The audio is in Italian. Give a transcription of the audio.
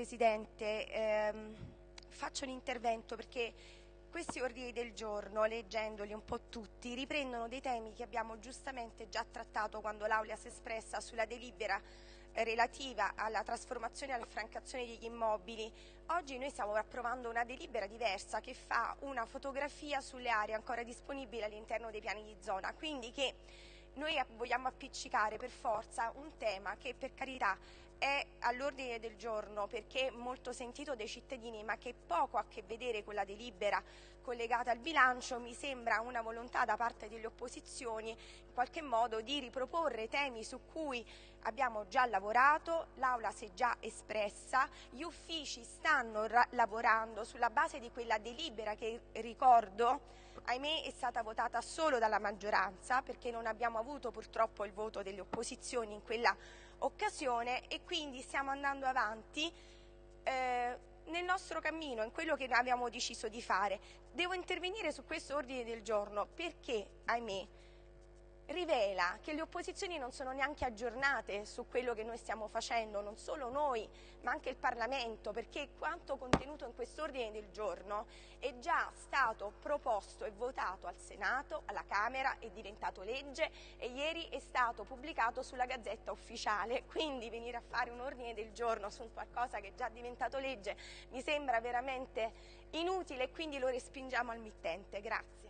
Presidente, ehm, faccio un intervento perché questi ordini del giorno, leggendoli un po' tutti, riprendono dei temi che abbiamo giustamente già trattato quando l'Aula si è espressa sulla delibera relativa alla trasformazione e alla francazione degli immobili. Oggi noi stiamo approvando una delibera diversa che fa una fotografia sulle aree ancora disponibili all'interno dei piani di zona, quindi che noi vogliamo appiccicare per forza un tema che per carità è all'ordine del giorno perché molto sentito dai cittadini ma che poco ha a che vedere con la delibera collegata al bilancio, mi sembra una volontà da parte delle opposizioni in qualche modo di riproporre temi su cui abbiamo già lavorato, l'Aula si è già espressa, gli uffici stanno lavorando sulla base di quella delibera che ricordo ahimè è stata votata solo dalla maggioranza perché non abbiamo avuto purtroppo il voto delle opposizioni in quella occasione e quindi stiamo andando avanti eh, nel nostro cammino, in quello che abbiamo deciso di fare. Devo intervenire su questo ordine del giorno perché, ahimè, rivela che le opposizioni non sono neanche aggiornate su quello che noi stiamo facendo, non solo noi ma anche il Parlamento, perché quanto contenuto in quest'ordine del giorno è già stato proposto e votato al Senato, alla Camera, è diventato legge e ieri è stato pubblicato sulla Gazzetta Ufficiale, quindi venire a fare un ordine del giorno su qualcosa che è già diventato legge mi sembra veramente inutile e quindi lo respingiamo al mittente. Grazie.